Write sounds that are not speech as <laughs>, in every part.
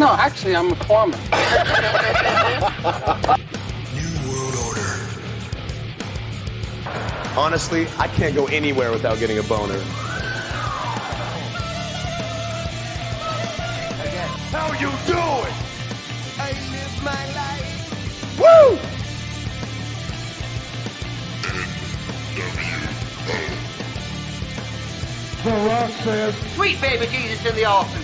No, actually, I'm a farmer. <laughs> New World Order. Honestly, I can't go anywhere without getting a boner. Again. How you doing? I live my life. Woo! Sweet baby Jesus in the offing.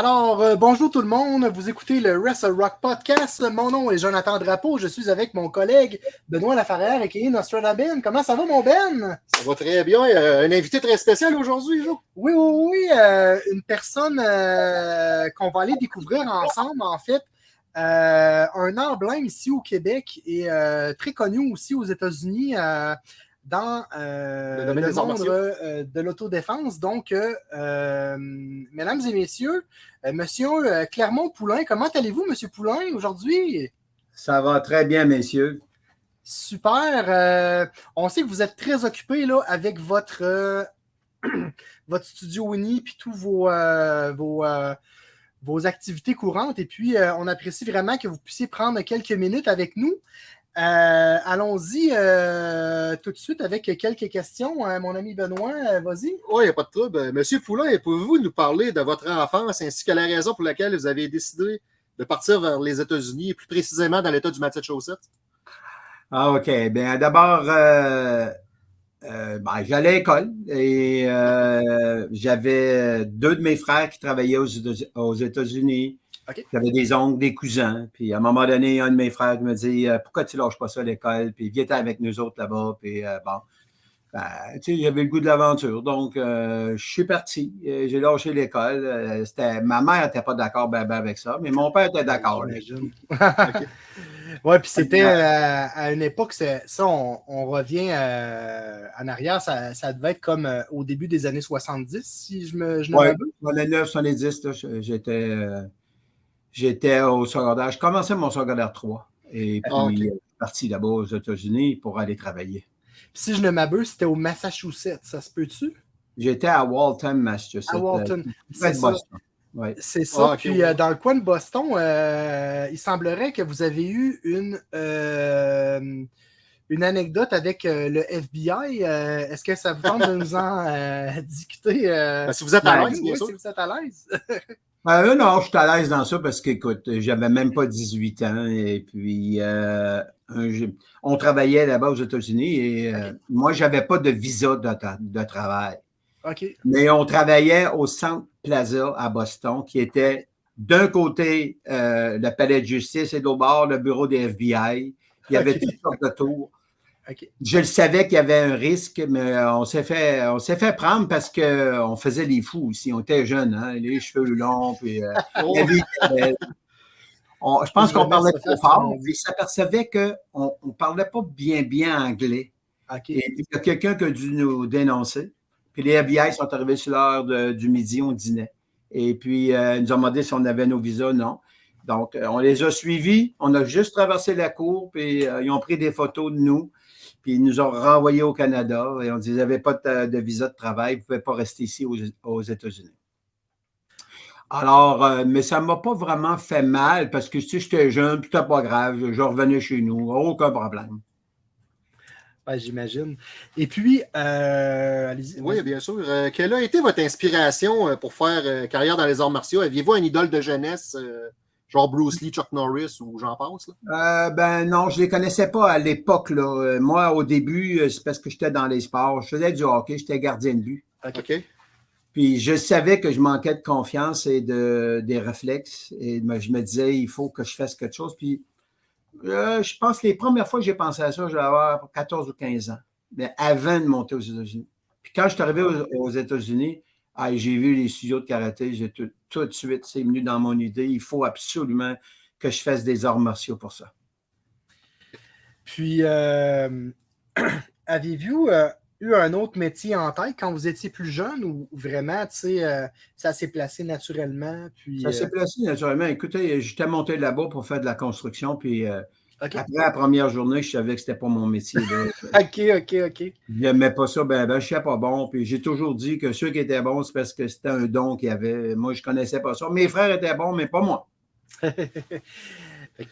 Alors, euh, bonjour tout le monde. Vous écoutez le Wrestle Rock Podcast. Mon nom est Jonathan Drapeau. Je suis avec mon collègue Benoît Lafarrière et qui Ben. Comment ça va, mon Ben? Ça va très bien. Euh, un invité très spécial aujourd'hui, Jo. Oui, oui, oui. euh, une personne qu'on va aller découvrir ensemble, en fait. Un emblème ici au Québec et très connu aussi aux États-Unis dans euh, Le monde euh, de l'autodéfense. Donc, euh, euh, mesdames et messieurs, euh, monsieur euh, Clermont-Poulain, comment allez-vous, monsieur Poulain, aujourd'hui? Ça va très bien, messieurs. Super. euh, on sait que vous êtes très occupé là, avec votre, euh, <clears throat> votre studio Uni puis tous vos, euh, vos, euh, vos activités courantes. Et puis, euh, on apprécie vraiment que vous puissiez prendre quelques minutes avec nous. Euh, Allons-y euh, tout de suite avec quelques questions. Euh, mon ami Benoît, euh, vas-y. Oui, il n'y a pas de trouble. Monsieur Poulain, pouvez-vous nous parler de votre enfance ainsi que la raison pour laquelle vous avez décidé de partir vers les États-Unis et plus précisément dans l'État du Massachusetts? Ah, OK. Bien, d'abord, euh, euh, ben, j'allais à l'école et euh, j'avais deux de mes frères qui travaillaient aux, États- aux États-Unis. J'avais des oncles, des cousins. Puis à un moment donné, un de mes frères me dit euh, Pourquoi tu lâches pas ça à l'école? Puis viens avec nous autres là-bas. Puis euh, bon. Ben, tu sais, j'avais le goût de l'aventure. Donc, euh, je suis parti. J'ai lâché l'école. Euh, c'était- ma mère n'était pas d'accord ben, ben, avec ça, mais mon père était d'accord. <laughs> Ouais, puis c'était euh, à une époque, ça, on, on revient euh, en arrière, ça, ça devait être comme euh, au début des années 70, si je me je ne Ouais, m'abuse. dans les 9, 70, là, je- j'étais, euh, j'étais au secondaire. Je commençais mon secondaire 3. Et puis, Ah, ok. euh, je suis parti là-bas aux États-Unis pour aller travailler. Puis si je ne m'abuse, c'était au Massachusetts, ça se peut-tu? J'étais à Waltham, Massachusetts. À Walton. euh, C'est ça. Boston. Ouais. C'est ça. Ah, ok, Puis euh, dans le coin de Boston, euh, il semblerait que vous avez eu une, euh, une anecdote avec euh, le FBI. Euh, Est-ce que ça vous tente de nous en euh, <laughs> discuter? euh, Ben, si vous êtes à l'aise, oui, si vous êtes à l'aise. <laughs> Euh, non, je suis à l'aise dans ça parce qu'écoute, j'avais même pas 18 ans et puis euh, on travaillait là-bas aux États-Unis et euh, moi, j'avais pas de visa de, tra- de travail. OK. Mais on travaillait au Centre Plaza à Boston, qui était d'un côté euh, le palais de justice et de l'autre bord le bureau des FBI. Il y avait toutes sortes de tours. Je le savais qu'il y avait un risque, mais euh, on s'est fait, on s'est fait prendre parce qu'on faisait les fous aussi. On était jeunes, hein, les cheveux longs, puis euh, <laughs> Oh, vie. On- je pense qu'on parlait trop fort. son- Il s'apercevait qu'on ne parlait pas bien, bien anglais. Et il y a quelqu'un qui a dû nous dénoncer. Puis les FBI sont arrivés sur l'heure du midi, on dînait. Et puis, euh, ils nous ont demandé si on avait nos visas. Non. Donc, euh, on les a suivis. On a juste traversé la cour, puis euh, ils ont pris des photos de nous. Puis ils nous ont renvoyés au Canada. Et on dit, vous n'avez pas de, de visa de travail, vous ne pouvez pas rester ici aux, aux États-Unis. Alors, euh, mais ça ne m'a pas vraiment fait mal parce que si j'étais jeune, puis c'était pas grave, je, je revenais chez nous, aucun problème. Ouais, J'imagine. Et puis, euh, allez-y. Oui, bien sûr. Euh, quelle a été votre inspiration pour faire euh, carrière dans les arts martiaux? Aviez-vous un idole de jeunesse, euh, genre Bruce Lee, Chuck Norris ou j'en passe? là? Euh, ben non, je ne les connaissais pas à l'époque. là. Euh, Moi, au début, euh, c'est parce que j'étais dans les sports. Je faisais du hockey, j'étais gardien de but. OK. Puis je savais que je manquais de confiance et de, des réflexes. Et me- je me disais, il faut que je fasse quelque chose. Puis euh, je pense que les premières fois que j'ai pensé à ça, j'avais avoir 14 ou 15 ans. Mais avant de monter aux États-Unis. Puis quand je suis arrivé aux, aux États-Unis, ah, j'ai vu les studios de karaté, j'ai tout, tout de suite, c'est venu dans mon idée. Il faut absolument que je fasse des arts martiaux pour ça. Puis, euh, <clears throat> avez-vous euh, eu un autre métier en tête quand vous étiez plus jeune ou vraiment, tu sais, euh, ça s'est placé naturellement? Puis, Ça s'est placé naturellement. Écoutez, j'étais monté là-bas pour faire de la construction, puis Après la première journée, je savais que c'était pas mon métier. <laughs> là. OK, OK, OK. J'aimais pas ça, ben, ben je sais pas bon. Puis j'ai toujours dit que ceux qui étaient bons, c'est parce que c'était un don qu'il y avait. Moi, je connaissais pas ça. Mes frères étaient bons, mais pas moi. <laughs>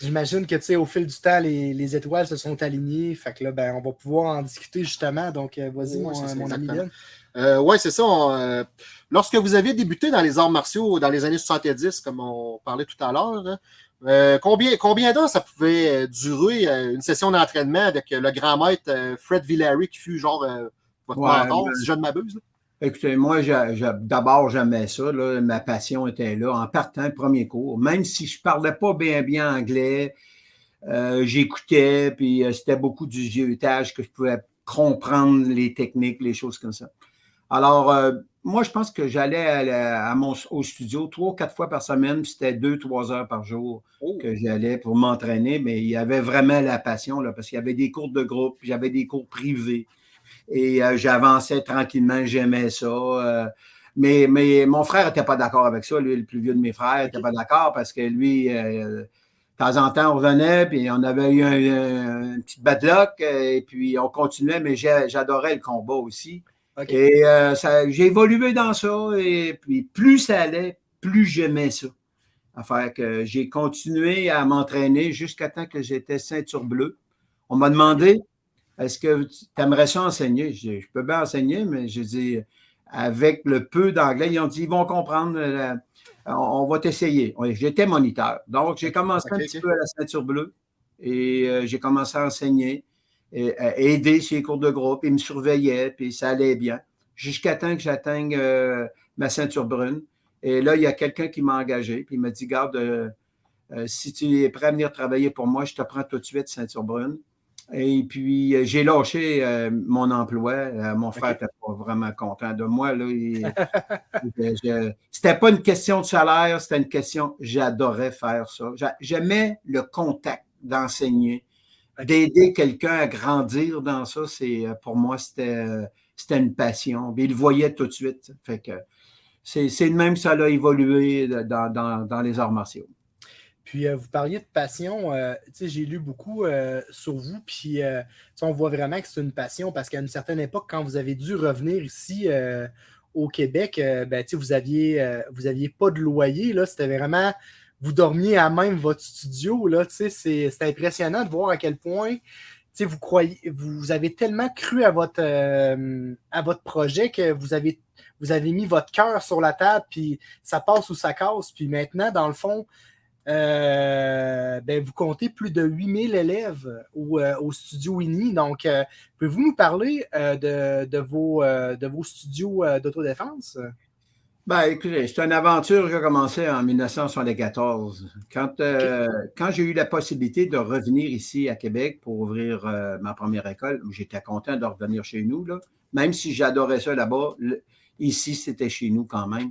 J'imagine que tu sais, au fil du temps, les, les étoiles se sont alignées. Fait que là, ben, on va pouvoir en discuter justement. Donc, euh, vas-y, Oui, mon, mon ami. Ben. Euh, oui, c'est ça. on, euh, lorsque vous avez débuté dans les arts martiaux dans les années 70, comme on parlait tout à l'heure, hein, euh, combien, combien d'heures ça pouvait euh, durer euh, une session d'entraînement avec le grand maître Fred Villary qui fut genre votre Ouais, mentor, ben- si je ne m'abuse? Écoutez, moi, d'abord, j'aimais ça. là. Ma passion était là. En partant, premier cours, même si je parlais pas bien, bien anglais, euh, j'écoutais, puis c'était beaucoup du vieutage que je pouvais comprendre les techniques, les choses comme ça. Alors, moi, je pense que j'allais à mon, au studio trois, quatre fois par semaine, c'était deux, trois heures par jour Oh. que j'allais pour m'entraîner, mais il y avait vraiment la passion, là, parce qu'il y avait des cours de groupe, j'avais des cours privés. Et euh, j'avançais tranquillement, j'aimais ça. euh, mais, mais mon frère n'était pas d'accord avec ça. Lui, le plus vieux de mes frères, n'était pas d'accord parce que lui, euh, de temps en temps, on revenait, puis on avait eu un, un- une petite bad luck, et puis on continuait, mais j'adorais le combat aussi. Et euh, j'ai évolué dans ça, et puis plus ça allait, plus j'aimais ça. Affaire que j'ai continué à m'entraîner jusqu'à temps que j'étais ceinture bleue. On m'a demandé est-ce que tu aimerais ça enseigner? Je dis, je peux bien enseigner, mais je dis, avec le peu d'anglais, ils ont dit, ils vont comprendre, euh, on, on va t'essayer. J'étais moniteur. Donc, j'ai commencé un petit peu à la ceinture bleue et euh, j'ai commencé à enseigner, et, à aider sur les cours de groupe. Ils me surveillaient, puis ça allait bien. Jusqu'à temps que j'atteigne euh, ma ceinture brune. Et là, il y a quelqu'un qui m'a engagé, puis il m'a dit, garde, euh, euh, si tu es prêt à venir travailler pour moi, je te prends tout de suite ceinture brune. Et puis, euh, j'ai lâché euh, mon emploi. Euh, mon frère n'était pas vraiment content de moi. Il- c'était pas une question de salaire, c'était une question, j'adorais faire ça. J'a- J'aimais le contact d'enseigner, d'aider quelqu'un à grandir dans ça. C'est, euh, pour moi, c'était, euh, une passion. Puis il le voyait tout de suite. Fait que c'est, de même que ça a évolué dans, dans- dans les arts martiaux. Puis euh, vous parliez de passion, euh, j'ai lu beaucoup euh, sur vous, puis on voit vraiment que c'est une passion parce qu'à une certaine époque, quand vous avez dû revenir ici au Québec, ben, vous aviez, vous aviez pas de loyer, là, c'était vraiment, vous dormiez à même votre studio, c'est impressionnant de voir à quel point, vous croyez, vous avez tellement cru à votre, euh, à votre projet que vous avez, vous avez mis votre cœur sur la table, puis ça passe ou ça casse, puis maintenant, dans le fond, euh, ben, vous comptez plus de 8000 élèves au, euh, au studio Winnie. Donc, pouvez-vous nous parler de, de vos, de vos studios d'autodéfense? Ben, écoutez, c'est une aventure qui a commencé en 1974. Quand, euh, quand j'ai eu la possibilité de revenir ici à Québec pour ouvrir euh, ma première école, j'étais content de revenir chez nous, là. même si j'adorais ça là-bas. ici, c'était chez nous quand même.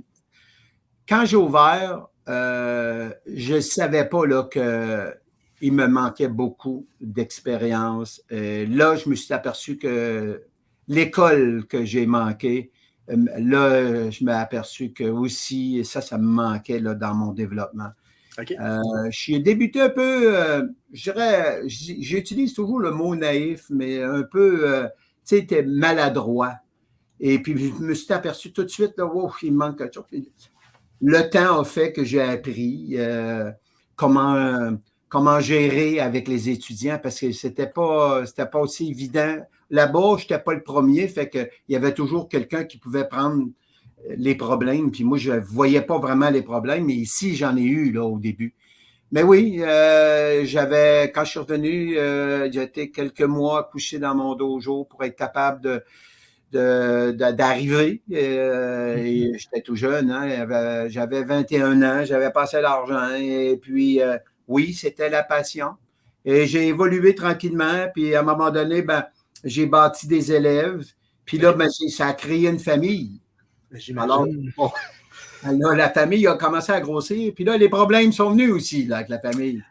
Quand j'ai ouvert, euh, je ne savais pas là, que il me manquait beaucoup d'expérience. Là, je me suis aperçu que l'école que j'ai manquée, là, je me suis aperçu que aussi, ça, ça me manquait là, dans mon développement. OK. Euh, j'ai débuté un peu, euh, je dirais, j'utilise toujours le mot naïf, mais un peu, euh, tu sais, maladroit. Et puis, je me suis aperçu tout de suite, là, wow, il manque quelque chose. Le temps a fait que j'ai appris euh, comment, euh, comment gérer avec les étudiants parce que c'était pas, c'était pas aussi évident. Là-bas, je n'étais pas le premier, fait qu'il y avait toujours quelqu'un qui pouvait prendre les problèmes. Puis moi, je ne voyais pas vraiment les problèmes, mais ici, j'en ai eu là, au début. Mais oui, euh, j'avais, quand je suis revenu, euh, été quelques mois couché dans mon dojo pour être capable de, de- de- d'arriver. Euh, et J'étais tout jeune, hein, j'avais- j'avais 21 ans, j'avais pas assez d'argent. Et puis, euh, oui, c'était la passion. Et j'ai évolué tranquillement. Puis à un moment donné, ben, j'ai bâti des élèves. Puis là, ben, c'est- ça a créé une famille. J'imagine. Alors, bon, <laughs> là, la famille a commencé à grossir. Puis là, les problèmes sont venus aussi là, avec la famille.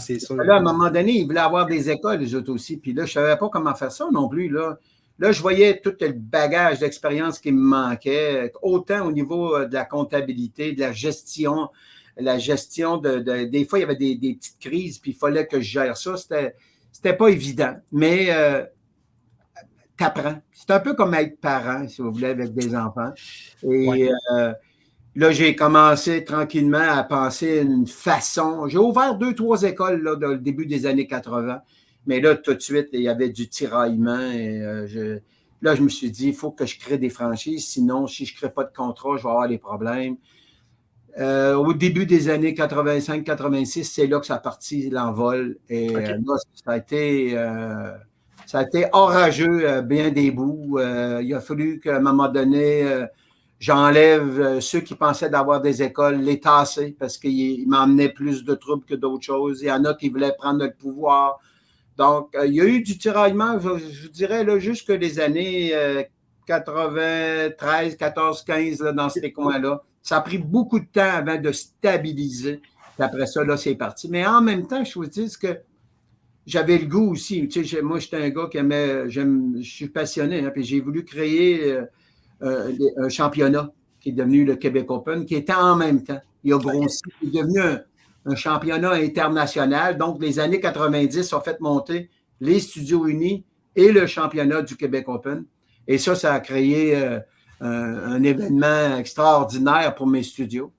C'est sûr. Là, à un moment donné, ils voulaient avoir des écoles, les autres aussi. Puis là, je ne savais pas comment faire ça non plus. Là, là je voyais tout le bagage d'expérience qui me manquait, autant au niveau euh, de la comptabilité, de la gestion, la gestion de, de- Des fois, il y avait des, des petites crises, puis il fallait que je gère ça. C'était, c'était pas évident. Mais euh, t'apprends. C'est un peu comme être parent, si vous voulez, avec des enfants. Et Ouais. euh, là, j'ai commencé tranquillement à penser une façon. J'ai ouvert deux, trois écoles là, dans le début des années 80. Mais là, tout de suite, il y avait du tiraillement. Et, euh, je- là, je me suis dit, il faut que je crée des franchises. Sinon, si je ne crée pas de contrat, je vais avoir des problèmes. Euh, au début des années 85-86, c'est là que ça a parti l'envol. Et là, ça a été, ça a été orageux euh, bien des bouts. Euh, il a fallu qu'à un moment donné, euh, j'enlève ceux qui pensaient d'avoir des écoles, les tasser, parce qu'ils ils m'emmenaient plus de troubles que d'autres choses. Il y en a qui voulaient prendre le pouvoir. Donc, il y a eu du tiraillement, je, je dirais, là, jusque les années euh, 93, 14, 15, là, dans ces coins-là. Ça a pris beaucoup de temps avant de stabiliser. Puis après ça, là, c'est parti. Mais en même temps, je vous dis que j'avais le goût aussi. Tu sais, moi, j'étais un gars qui aimait, je suis passionné, hein, puis j'ai voulu créer euh, euh, un championnat qui est devenu le Québec Open, qui était en même temps. Il a grossi, il est devenu un, championnat international. Donc, les années 90 ont fait monter les studios unis et le championnat du Québec Open. Et ça, ça a créé euh, un événement extraordinaire pour mes studios.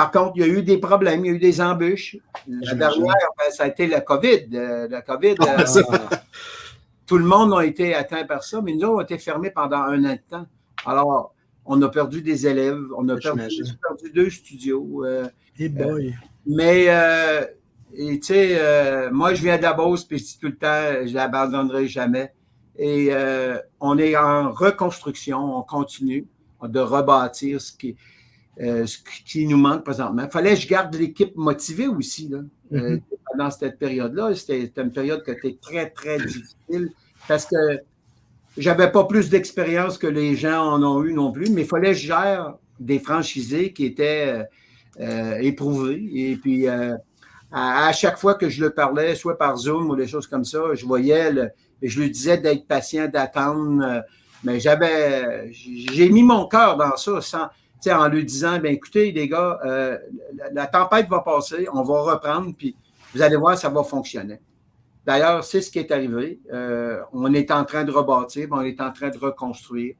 Par contre, il y a eu des problèmes, il y a eu des embûches. La dernière, ben, ça a été la COVID. Euh, la COVID, euh, ça. <laughs> tout le monde a été atteint par ça, mais nous on a été fermés pendant un an de temps. Alors, on a perdu des élèves, on a perdu, deux studios. euh, Hey boy. mais, euh, et tu sais, euh, moi, je viens de la Beauce, puis je dis tout le temps, je l'abandonnerai jamais. Et euh, on est en reconstruction, on continue de rebâtir ce qui, euh, ce qui nous manque présentement. Il fallait que je garde l'équipe motivée aussi. Là. Euh, pendant cette période-là, c'était une période qui était très, très difficile parce que j'avais pas plus d'expérience que les gens en ont eu non plus, mais il fallait que je gère des franchisés qui étaient euh, éprouvés. Et puis, à, à chaque fois que je le parlais, soit par Zoom ou des choses comme ça, je voyais, le, et je lui disais d'être patient, d'attendre. mais j'avais, j'ai mis mon cœur dans ça sans, en lui disant, ben écoutez, les gars, euh, la, tempête va passer, on va reprendre, puis vous allez voir, ça va fonctionner. D'ailleurs, c'est ce qui est arrivé. Euh, on est en train de rebâtir, on est en train de reconstruire.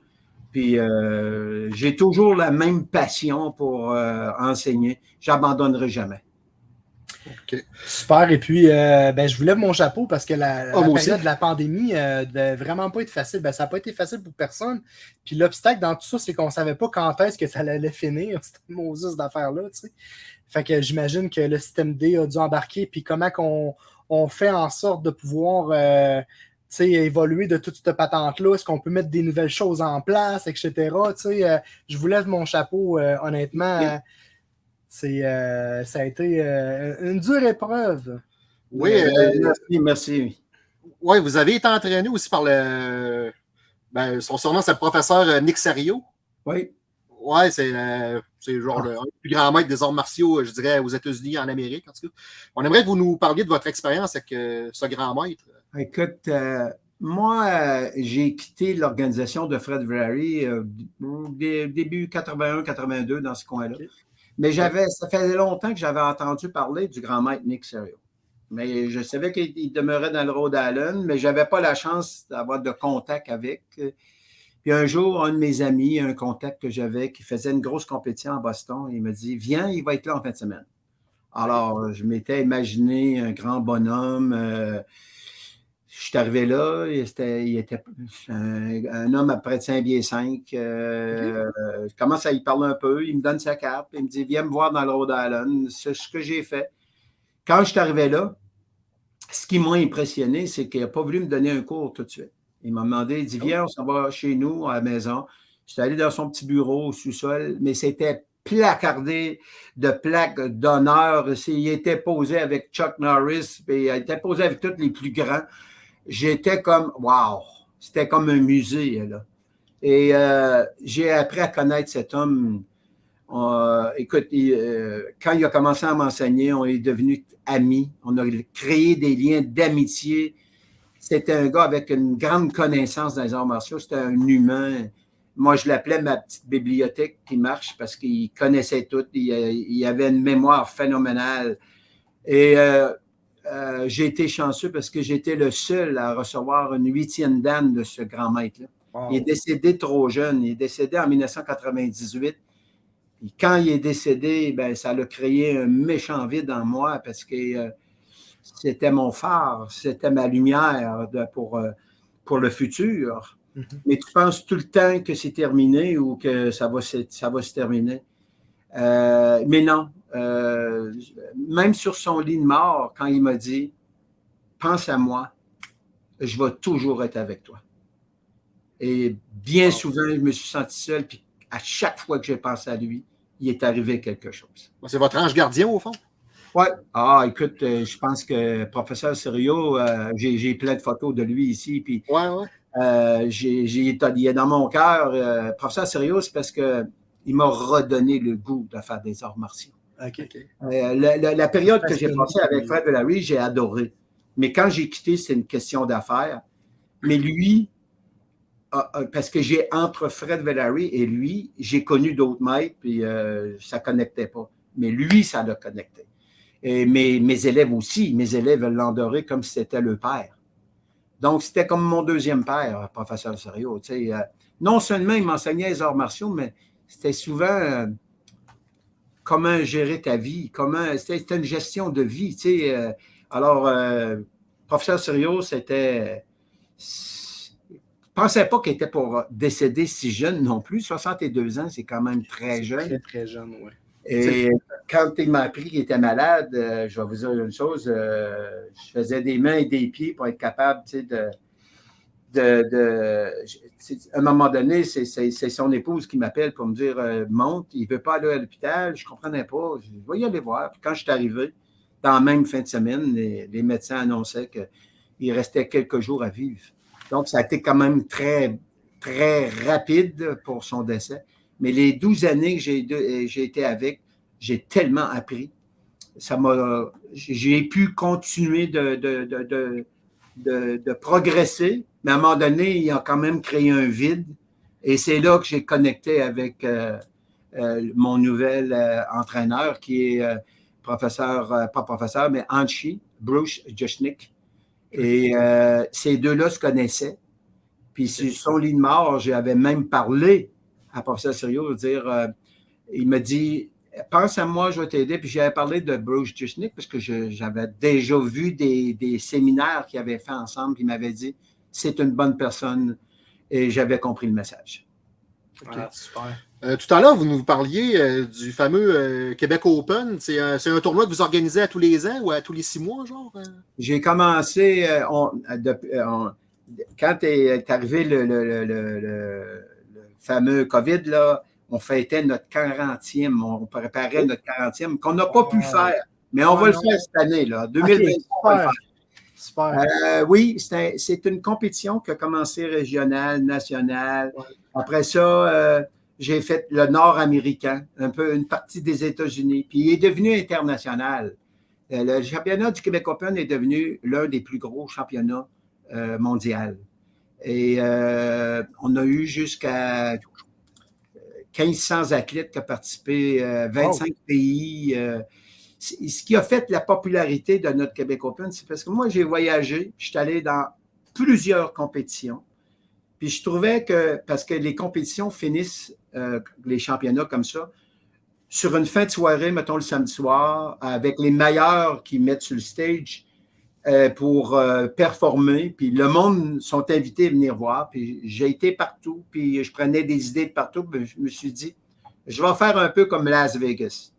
Puis euh, j'ai toujours la même passion pour enseigner. J'abandonnerai jamais. Super. Et puis, euh, ben, je vous lève mon chapeau parce que la, Oh, aussi. période de la pandémie euh, devait vraiment pas être facile. Ben, ça n'a pas été facile pour personne. Puis l'obstacle dans tout ça, c'est qu'on ne savait pas quand est-ce que ça allait finir, <laughs> cette Moses d'affaires-là. tu sais. Fait que j'imagine que le système D a dû embarquer. Puis comment qu'on on fait en sorte de pouvoir euh, évoluer de toute cette patente-là? Est-ce qu'on peut mettre des nouvelles choses en place, etc.? Euh, je vous lève mon chapeau, euh, honnêtement. Oui. Euh, c'est, euh, ça a été euh, une dure épreuve. Oui, Euh, merci, merci. ouais, vous avez été entraîné aussi par le. Ben, son surnom, c'est le professeur Nick Sario. Oui. Ouais, c'est genre le un des plus grand maître des arts martiaux, je dirais, aux États-Unis, en Amérique, en tout cas. On aimerait que vous nous parliez de votre expérience avec ce grand maître. Écoute, moi, j'ai quitté l'organisation de Fred Vrary euh, dé- début 81-82 dans ce coin-là. Mais j'avais, ça faisait longtemps que j'avais entendu parler du grand maître Nick Serio. Mais je savais qu'il il demeurait dans le Rhode Island, mais je n'avais pas la chance d'avoir de contact avec. Puis un jour, un de mes amis, un contact que j'avais qui faisait une grosse compétition à Boston, il me dit Viens, il va être là en fin de semaine. Alors, je m'étais imaginé un grand bonhomme. euh, je suis arrivé là, il était, il était un, un homme à près de 5 pieds 5. euh, Je commence à y parler un peu, il me donne sa carte, il me dit Viens me voir dans le Rhode Island. C'est ce que j'ai fait. Quand je suis arrivé là, ce qui m'a impressionné, c'est qu'il n'a pas voulu me donner un cours tout de suite. Il m'a demandé, il dit Viens, on s'en va chez nous, à la maison. J'étais allé dans son petit bureau au sous-sol, mais c'était placardé de plaques d'honneur. Il était posé avec Chuck Norris, puis il était posé avec tous les plus grands. J'étais comme, wow, c'était comme un musée. Là. Et euh, j'ai appris à connaître cet homme. Euh, écoute, euh, quand il a commencé à m'enseigner, on est devenus amis. On a créé des liens d'amitié. C'était un gars avec une grande connaissance dans les arts martiaux. C'était un humain. Moi, je l'appelais ma petite bibliothèque qui marche parce qu'il connaissait tout. Il, il, avait une mémoire phénoménale. Et euh, j'ai été chanceux parce que j'étais le seul à recevoir une huitième dame de ce grand maître-là. Wow. Il est décédé trop jeune. Il est décédé en 1998. Et quand il est décédé, ben, ça a créé un méchant vide en moi parce que euh, c'était mon phare, c'était ma lumière de, pour, euh, pour le futur. Mm -hmm. Mais tu penses tout le temps que c'est terminé ou que ça va, ça va se terminer? Euh, mais non, euh, même sur son lit de mort, quand il m'a dit Pense à moi, je vais toujours être avec toi. Et bien souvent, je me suis senti seul, puis à chaque fois que j'ai pensé à lui, il est arrivé quelque chose. C'est votre ange gardien, au fond? Oui. Ah, écoute, euh, je pense que professeur Serio, euh, j'ai plein de photos de lui ici. Puis, ouais, ouais. Euh, j'ai, il est dans mon cœur. Euh, professeur Serio, c'est parce qu'il m'a redonné le goût de faire des arts martiaux. Okay. Euh, la, la, la, période que j'ai passée avec Fred Villary, j'ai adoré. Mais quand j'ai quitté, c'est une question d'affaires. Mais lui, parce que j'ai entre Fred Villary et lui, j'ai connu d'autres maîtres, puis euh, ça ne connectait pas. Mais lui, ça l'a connecté. Et mes, mes élèves aussi, mes élèves l'endoraient comme si c'était le père. Donc, c'était comme mon deuxième père, professeur Serio. Euh, non seulement il m'enseignait les arts martiaux, mais c'était souvent comment gérer ta vie, comment c'était une gestion de vie. Tu sais, euh, alors, professeur Serio, c'était pensais pas qu'il était pour décéder si jeune non plus. 62 ans, c'est quand même très jeune. Très, très jeune, oui. Et quand il m'a appris qu'il était malade, euh, je vais vous dire une chose, euh, je faisais des mains et des pieds pour être capable, tu sais, de, à un moment donné, c'est son épouse qui m'appelle pour me dire euh, monte, il ne veut pas aller à l'hôpital, je ne comprenais pas, je vais y aller voir. Puis quand je suis arrivé, dans la même fin de semaine, les, médecins annonçaient qu'il restait quelques jours à vivre. Donc, ça a été quand même très, très rapide pour son décès. Mais les 12 années que j'ai été avec, j'ai tellement appris. Ça m'a, j'ai pu continuer de, de progresser, mais à un moment donné, il a quand même créé un vide. Et c'est là que j'ai connecté avec euh, euh, mon nouvel euh, entraîneur qui est professeur, pas professeur, mais Anchi, Bruce Jushnik. Et ces deux-là se connaissaient. Puis sur son lit de mort, j'avais même parlé à professeur Sérieux, dire, il me dit, pense à moi, je vais t'aider. Puis j'avais parlé de Bruce Jusnick parce que j'avais déjà vu des, des séminaires qu'ils avaient fait ensemble. Puis il m'avait dit, c'est une bonne personne. Et j'avais compris le message. Okay. Ah, super. Euh, tout à l'heure, vous nous parliez euh, du fameux euh, Québec Open. C'est un, un, tournoi que vous organisez à tous les ans ou à tous les six mois, genre? J'ai commencé, on, de, on, quand est arrivé le, le, le, le, fameux COVID, là, on fêtait notre 40e, on préparait notre 40e, qu'on n'a pas pu faire, mais on va le faire cette année, là, 2020. Okay, super. Super. Euh, oui, c'est une compétition qui a commencé régionale, nationale. Après ça, euh, j'ai fait le nord-américain, un peu une partie des États-Unis, puis il est devenu international. Euh, le championnat du Québec Open est devenu l'un des plus gros championnats mondiaux. Et on a eu jusqu'à 1500 athlètes qui ont participé, 25 oh. pays. ce qui a fait la popularité de notre Québec Open, c'est parce que moi, j'ai voyagé, je suis allé dans plusieurs compétitions. Puis je trouvais que, parce que les compétitions finissent, euh, les championnats comme ça, sur une fin de soirée, mettons le samedi soir, avec les meilleurs qui mettent sur le stage euh, pour euh, performer. Puis le monde sont invités à venir voir. Puis j'ai été partout, puis je prenais des idées de partout. Puis je me suis dit, je vais faire un peu comme Las Vegas.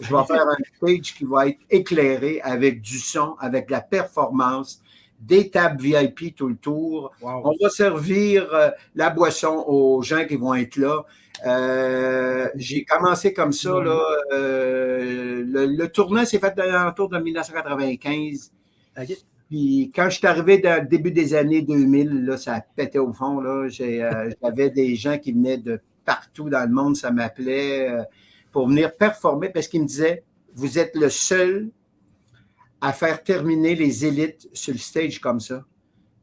Je vais faire un <laughs> stage qui va être éclairé avec du son, avec la performance, des tables VIP tout le tour. Wow. On va servir euh, la boisson aux gens qui vont être là. Euh, j'ai commencé comme ça. Là, euh, le, le, tournoi s'est fait autour de 1995. Okay. Puis quand je suis arrivé dans le début des années 2000, là, ça pétait au fond. Là. Euh, <laughs> j'avais des gens qui venaient de partout dans le monde, ça m'appelait euh, pour venir performer parce qu'ils me disaient, vous êtes le seul à faire terminer les élites sur le stage comme ça.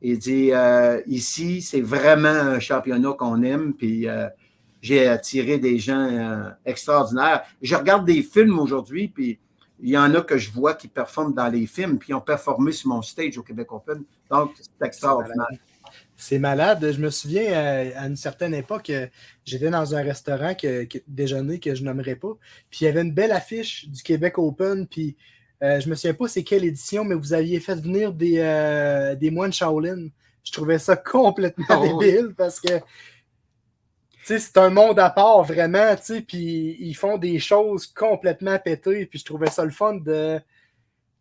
Il dit euh, ici, c'est vraiment un championnat qu'on aime, puis euh, j'ai attiré des gens euh, extraordinaires. Je regarde des films aujourd'hui, puis il y en a que je vois qui performent dans les films, puis ils ont performé sur mon stage au Québec Open. Donc, c'est extraordinaire. C'est malade. Je me souviens euh, à une certaine époque, euh, j'étais dans un restaurant que, que- déjeuner que je nommerai pas. Puis il y avait une belle affiche du Québec Open. Puis euh, je me souviens pas c'est quelle édition, mais vous aviez fait venir des, euh, des moines Shaolin. Je trouvais ça <laughs> complètement Oh. débile parce que c'est un monde à part vraiment, tu sais, puis ils font des choses complètement pétées. Puis je trouvais ça le fun de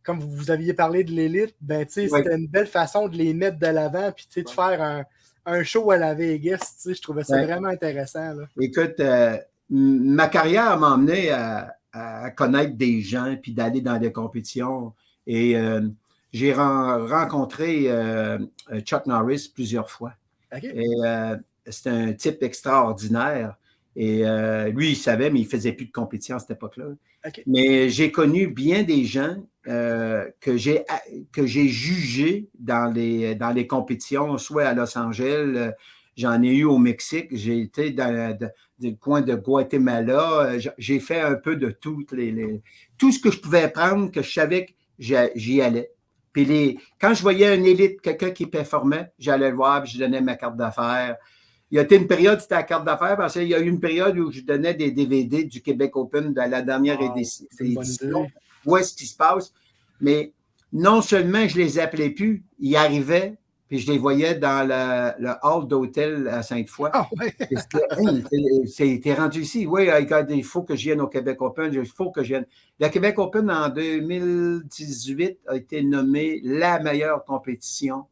comme vous aviez parlé de l'élite, ben, tu sais, Oui. c'était une belle façon de les mettre de l'avant, puis tu sais, de faire un, un show à la Vegas. tu sais, Je trouvais ça Ouais. vraiment intéressant. Là. Écoute, euh, ma carrière m'a amené à, à connaître des gens puis d'aller dans des compétitions. Et euh, j'ai ren- rencontré euh, Chuck Norris plusieurs fois. Et c'est un type extraordinaire. Et euh, lui, il savait, mais il ne faisait plus de compétition à cette époque-là. Mais j'ai connu bien des gens euh, que j'ai que j'ai jugés dans les, dans les compétitions, soit à Los Angeles, euh, j'en ai eu au Mexique, j'ai été dans, dans le coin de Guatemala, euh, j'ai fait un peu de toutes les, les- tout ce que je pouvais prendre, que je savais que j'y allais. Puis les, quand je voyais un élite, quelqu'un qui performait, j'allais le voir, puis je donnais ma carte d'affaires. Il y a été une période, c'était la carte d'affaires, parce qu'il y a eu une période où je donnais des DVD du Québec Open de la dernière Wow, édition. Où est-ce qui se passe? Mais non seulement je les appelais plus, ils arrivaient, puis je les voyais dans le, le hall d'hôtel à Sainte-Foy. Ah c'était, rendu ici. Oui, il faut que je vienne au Québec Open. Il faut que je vienne. Le Québec Open en 2018 a été nommé la meilleure compétition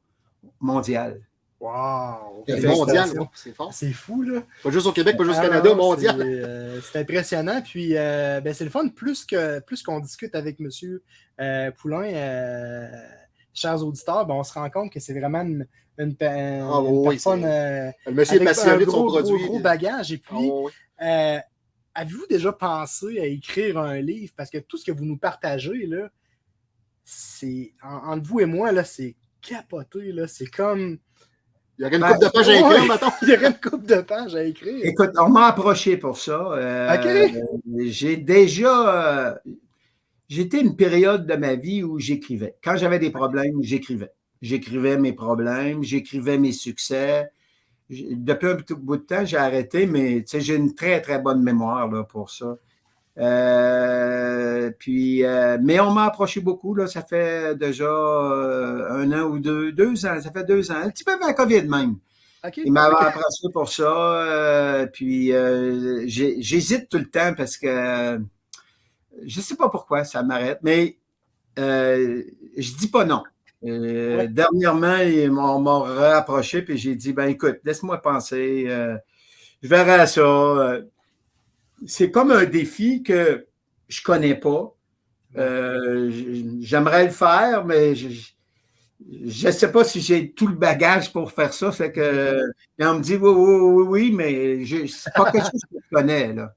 mondiale. Wow! Mondial, c'est fort. C'est fou, là. Pas juste au Québec, pas juste au Ah, Canada, mondial. C'est euh, c'est impressionnant. Puis, euh, ben, c'est le fun. Plus que plus qu'on discute avec M. Euh, Poulain, chers auditeurs, ben, on se rend compte que c'est vraiment une, une, Ah, oui, personne Le monsieur est avec un passionné de son gros, gros, gros bagage. Et Ah, puis, oui. euh, avez-vous déjà pensé à écrire un livre? Parce que tout ce que vous nous partagez, là, c'est en- entre vous et moi, là, c'est capoté. Là. C'est comme. Il y aurait une Ben, coupe de pages à écrire, mettons. Il y aurait une coupe de pages à écrire. Écoute, on m'a approché pour ça. Euh, OK. J'ai déjà. euh, J'étais une période de ma vie où j'écrivais. Quand j'avais des problèmes, j'écrivais. J'écrivais mes problèmes, j'écrivais mes succès. Depuis un petit bout de temps, j'ai arrêté, mais tu sais, j'ai une très, très bonne mémoire là, pour ça. Euh, puis, euh, mais on m'a approché beaucoup. Là, ça fait déjà euh, un an ou deux, deux ans. Ça fait deux ans. Un petit peu avant la COVID même. OK? Il m'avait approché pour ça. puis j'hésite tout le temps parce que je sais pas pourquoi ça m'arrête, mais je dis pas non. Ouais. Dernièrement, ils m'ont rapproché puis j'ai dit ben écoute, laisse-moi penser. je verrai à ça. C'est comme un défi que je connais pas. Euh, J'aimerais le faire, mais je ne sais pas si j'ai tout le bagage pour faire ça. Fait que, <laughs> on me dit oui, oui, oui, oui, mais c'est pas quelque chose que je connais. Là.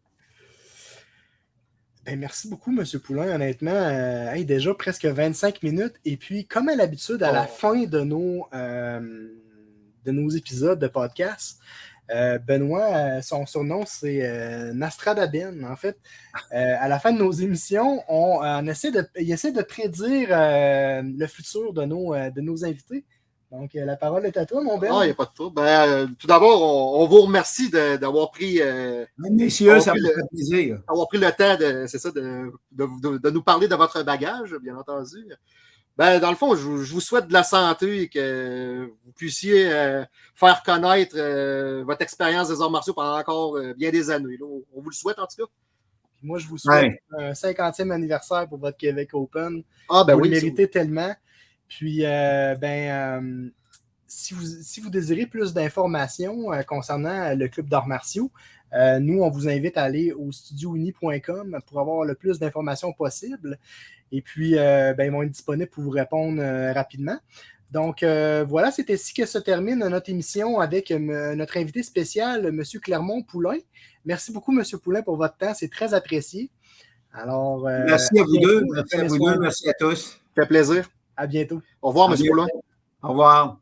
Ben, merci beaucoup, M. Poulain. Honnêtement, euh, hey, déjà presque 25 minutes. Et puis, comme à l'habitude, à la Oh. fin de nos, euh, de nos épisodes de podcast, euh, Benoît, euh, son surnom, c'est euh, Nastradaben. En fait, Euh, à la fin de nos émissions, on, on essaie de, il essaie de prédire euh, le futur de nos, euh, de nos invités. Donc, euh, la parole est à toi, mon Ben. Ah, il n'y a pas de trouble. Ben, euh, tout d'abord, on, on vous remercie d'avoir pris, euh, Messieurs, On ça peut me le- fait plaisir. d'avoir pris le temps de, c'est ça, de, de, de- de nous parler de votre bagage, bien entendu. Ben, dans le fond, je, vous- je vous souhaite de la santé et que vous puissiez euh, faire connaître euh, votre expérience des arts martiaux pendant encore euh, bien des années. là. On, vous le souhaite, en tout cas. Puis moi, je vous souhaite Ouais. un 50e anniversaire pour votre Québec Open. Ah, ben vous oui. le méritez tellement. Puis, euh, ben, euh, si, vous, si vous désirez plus d'informations euh, concernant le club d'arts martiaux, euh, nous, on vous invite à aller au studiouni.com pour avoir le plus d'informations possible. Et puis, euh, ben, ils vont être disponibles pour vous répondre euh, rapidement. Donc, euh, voilà, c'est ainsi que se termine notre émission avec euh, notre invité spécial, M. Clermont-Poulain. Merci beaucoup, M. Poulain, pour votre temps. C'est très apprécié. Alors, euh, Merci à vous deux. Merci à vous deux. Merci à tous. Ça fait plaisir. À bientôt. Au revoir, M. Poulin. Au revoir.